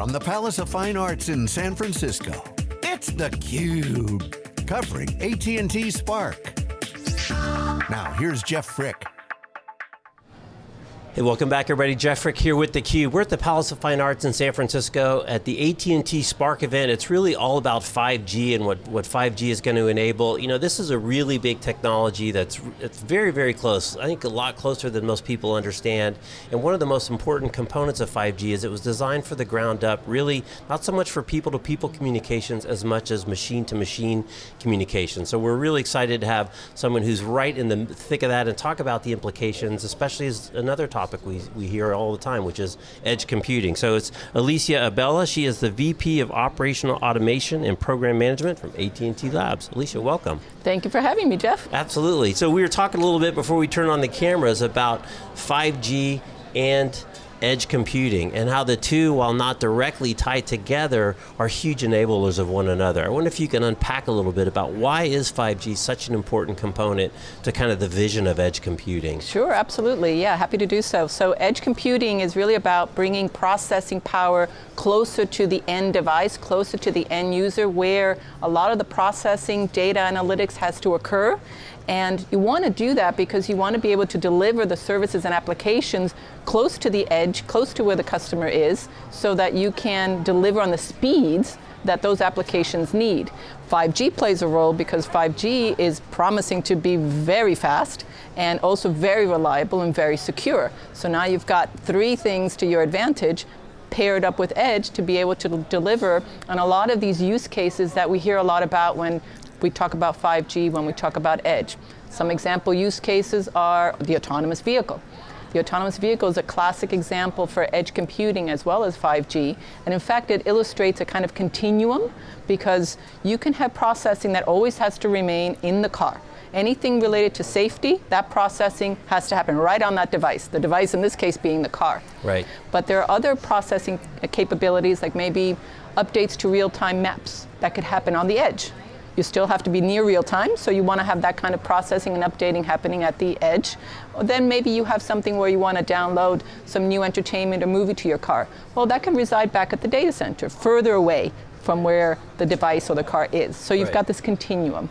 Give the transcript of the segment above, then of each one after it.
From the Palace of Fine Arts in San Francisco, it's theCUBE. Covering AT&T Spark. Now here's Jeff Frick. Hey, welcome back everybody. Jeff Frick here with theCUBE. We're at the Palace of Fine Arts in San Francisco at the AT&T Spark event. It's really all about 5G and what, what 5G is going to enable. You know, this is a really big technology that's it's very, very close. I think a lot closer than most people understand. And one of the most important components of 5G is it was designed for the ground up, really not so much for people-to-people -people communications as much as machine-to-machine -machine communication. So we're really excited to have someone who's right in the thick of that and talk about the implications, especially as another topic topic we, we hear all the time, which is edge computing. So it's Alicia Abella, she is the VP of Operational Automation and Program Management from AT&T Labs. Alicia, welcome. Thank you for having me, Jeff. Absolutely. So we were talking a little bit before we turn on the cameras about 5G and edge computing and how the two, while not directly tied together, are huge enablers of one another. I wonder if you can unpack a little bit about why is 5G such an important component to kind of the vision of edge computing? Sure, absolutely, yeah, happy to do so. So edge computing is really about bringing processing power closer to the end device, closer to the end user where a lot of the processing, data analytics has to occur. And you want to do that because you want to be able to deliver the services and applications close to the edge, close to where the customer is, so that you can deliver on the speeds that those applications need. 5G plays a role because 5G is promising to be very fast and also very reliable and very secure. So now you've got three things to your advantage paired up with Edge to be able to deliver on a lot of these use cases that we hear a lot about when we talk about 5G, when we talk about edge. Some example use cases are the autonomous vehicle. The autonomous vehicle is a classic example for edge computing as well as 5G. And in fact, it illustrates a kind of continuum because you can have processing that always has to remain in the car. Anything related to safety, that processing has to happen right on that device. The device in this case being the car. Right. But there are other processing capabilities like maybe updates to real-time maps that could happen on the edge. You still have to be near real time, so you want to have that kind of processing and updating happening at the edge. Or then maybe you have something where you want to download some new entertainment or movie to your car. Well, that can reside back at the data center, further away from where the device or the car is. So you've right. got this continuum.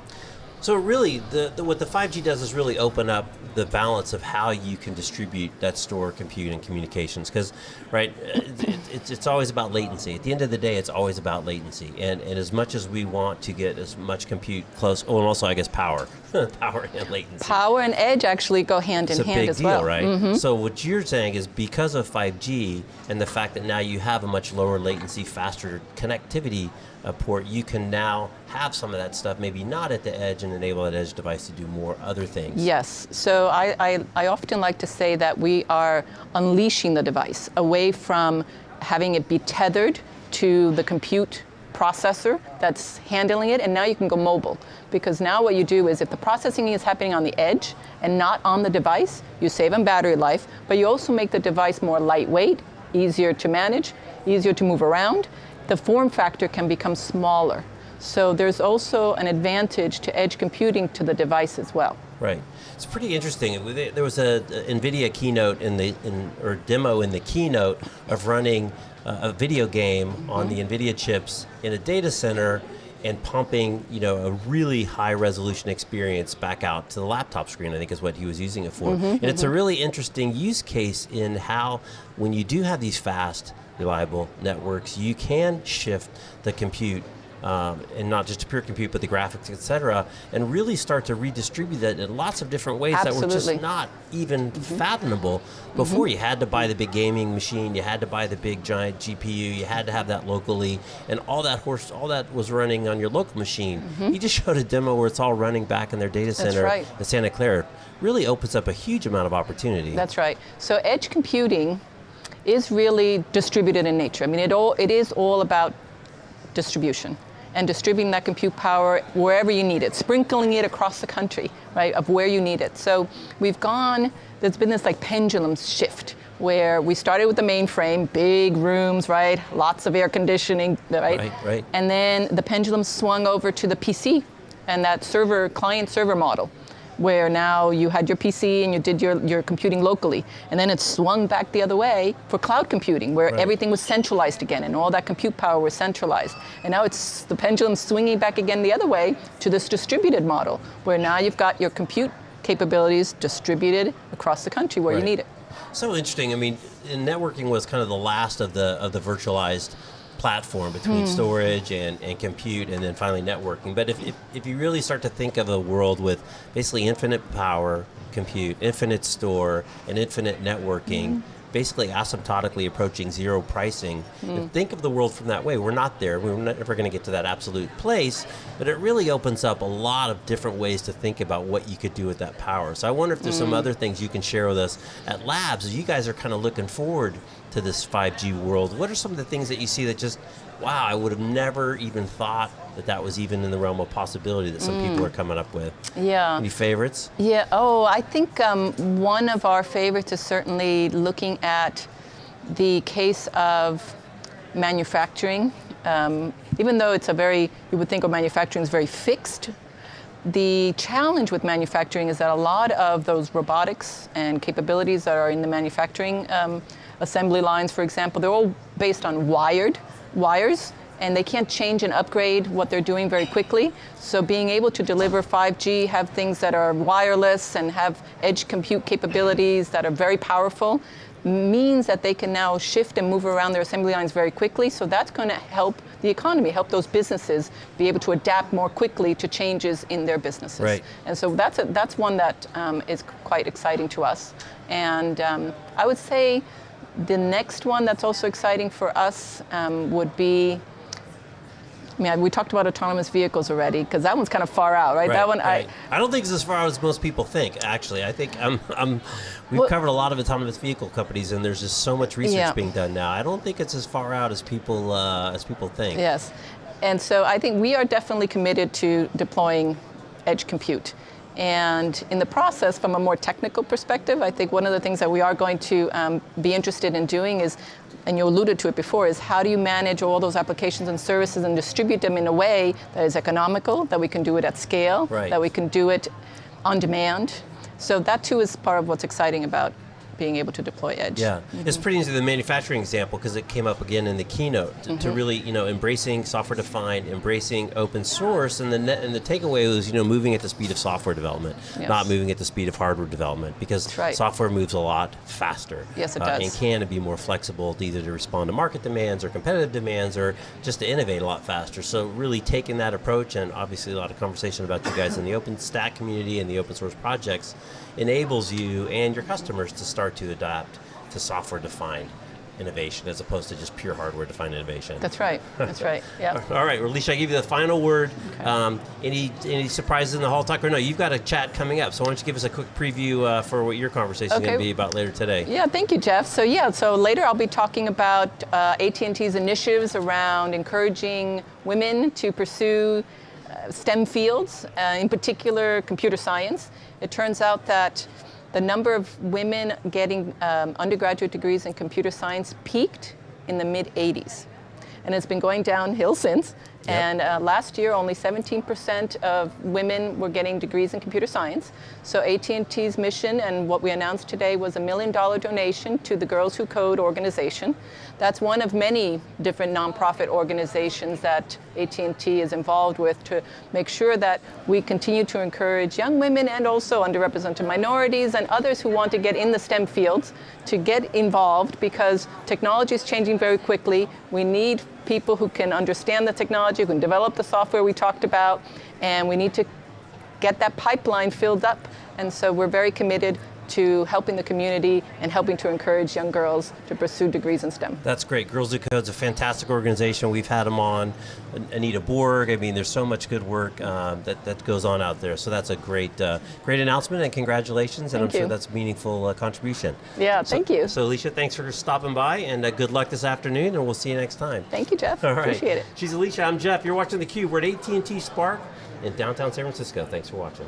So really, the, the, what the 5G does is really open up the balance of how you can distribute that store, compute, and communications. Because, right, it, it's, it's always about latency. At the end of the day, it's always about latency. And, and as much as we want to get as much compute close, oh, and also I guess power, power and latency. Power and edge actually go hand it's in hand as deal, well. right? Mm -hmm. So what you're saying is because of 5G and the fact that now you have a much lower latency, faster connectivity uh, port, you can now have some of that stuff, maybe not at the edge enable that edge device to do more other things. Yes, so I, I, I often like to say that we are unleashing the device away from having it be tethered to the compute processor that's handling it, and now you can go mobile. Because now what you do is if the processing is happening on the edge and not on the device, you save on battery life, but you also make the device more lightweight, easier to manage, easier to move around. The form factor can become smaller. So there's also an advantage to edge computing to the device as well. Right. It's pretty interesting. There was a, NVIDIA keynote in the, in, or demo in the keynote of running a video game mm -hmm. on the NVIDIA chips in a data center and pumping you know, a really high resolution experience back out to the laptop screen, I think is what he was using it for. Mm -hmm, and mm -hmm. it's a mm-hmm. really interesting use case in how, when you do have these fast, reliable networks, you can shift the compute um, and not just pure compute, but the graphics, et cetera, and really start to redistribute that in lots of different ways Absolutely. that were just not even mm -hmm. fathomable before. Mm -hmm. You had to buy the big gaming machine, you had to buy the big giant GPU, you had to have that locally, and all that horse, all that was running on your local machine. Mm -hmm. He just showed a demo where it's all running back in their data center right. in Santa Clara. Really opens up a huge amount of opportunity. That's right. So edge computing is really distributed in nature. I mean, it, all, it is all about distribution and distributing that compute power wherever you need it, sprinkling it across the country, right, of where you need it. So we've gone, there's been this like pendulum shift where we started with the mainframe, big rooms, right, lots of air conditioning, right? Right, right. And then the pendulum swung over to the PC and that server, client server model. Where now you had your PC and you did your, your computing locally. And then it swung back the other way for cloud computing, where Right. everything was centralized again and all that compute power was centralized. And now it's the pendulum swinging back again the other way to this distributed model, where now you've got your compute capabilities distributed across the country where Right. you need it. So interesting. I mean, networking was kind of the last of the of the virtualized platform between Hmm. storage and, and compute and then finally networking. But if, if, if you really start to think of a world with basically infinite power compute, infinite store, and infinite networking, hmm. basically asymptotically approaching zero pricing, and hmm. think of the world from that way. We're not there. We're never going to get to that absolute place, but it really opens up a lot of different ways to think about what you could do with that power. So I wonder if there's some hmm. other things you can share with us at Labs as you guys are kind of looking forward to this 5G world. What are some of the things that you see that just, wow, I would have never even thought that that was even in the realm of possibility that some people are coming up with? Yeah. Any favorites? Yeah, oh, I think um, one of our favorites is certainly looking at the case of manufacturing. Um, even though it's a very, you would think of manufacturing as very fixed, the challenge with manufacturing is that a lot of those robotics and capabilities that are in the manufacturing um, assembly lines, for example, they're all based on wired wires and they can't change and upgrade what they're doing very quickly. So being able to deliver 5G, have things that are wireless and have edge compute capabilities that are very powerful, means that they can now shift and move around their assembly lines very quickly. So that's going to help the economy, help those businesses be able to adapt more quickly to changes in their businesses. Right. And so that's, a, that's one that um, is quite exciting to us. And um, I would say the next one that's also exciting for us um, would be I mean, we talked about autonomous vehicles already, because that one's kind of far out, right? that one, right. I don't think it's as far out as most people think. Actually, I think I'm, I'm we've Well- covered a lot of autonomous vehicle companies, and there's just so much research Yeah. being done now. I don't think it's as far out as people uh, as people think. Yes. And so I think we are definitely committed to deploying edge compute. And in the process, from a more technical perspective, I think one of the things that we are going to um, be interested in doing is, and you alluded to it before, is how do you manage all those applications and services and distribute them in a way that is economical, that we can do it at scale, Right. that we can do it on demand. So that too is part of what's exciting about being able to deploy edge. Yeah, it's pretty into the manufacturing example because it came up again in the keynote to, Mm-hmm. to really, you know, embracing software defined, embracing open source, and the net, and the takeaway was, you know, moving at the speed of software development, Yes. not moving at the speed of hardware development because right. software moves a lot faster. Yes, it uh, does. and can be more flexible, to either to respond to market demands or competitive demands, or just to innovate a lot faster. So really taking that approach, and obviously a lot of conversation about you guys in the OpenStack community and the open source projects, enables you and your customers to start to adapt to software defined innovation as opposed to just pure hardware defined innovation. That's right. That's right. Yeah. All right, well, Alicia, I give you the final word. Um, any any surprises in the hall talk or no? You've got a chat coming up, so why don't you give us a quick preview uh, for what your conversation is going to be about later today? Yeah, thank you, Jeff. So yeah, so later I'll be talking about uh, AT&T's initiatives around encouraging women to pursue STEM fields, uh, in particular computer science. It turns out that the number of women getting um, undergraduate degrees in computer science peaked in the mid 80s. And it's been going downhill since. And uh, last year, only 17% of women were getting degrees in computer science. So AT&T's mission and what we announced today was a million dollar donation to the Girls Who Code organization. That's one of many different nonprofit organizations that AT&T is involved with to make sure that we continue to encourage young women and also underrepresented minorities and others who want to get in the STEM fields to get involved because technology is changing very quickly. We need people who can understand the technology, who can develop the software we talked about, and we need to get that pipeline filled up. And so we're very committed to helping the community and helping to encourage young girls to pursue degrees in STEM. That's great. Girls Who Code's a fantastic organization. We've had them on. Anita Borg. I mean, there's so much good work um, that, that goes on out there. So that's a great uh, great announcement and congratulations. and Thank I'm sure that's a meaningful uh, contribution. Yeah, thank you. So Alicia, thanks for stopping by and uh, good luck this afternoon and we'll see you next time. Thank you, Jeff. All right. Appreciate it. She's Alicia. I'm Jeff. You're watching theCUBE. We're at AT&T Spark in downtown San Francisco. Thanks for watching.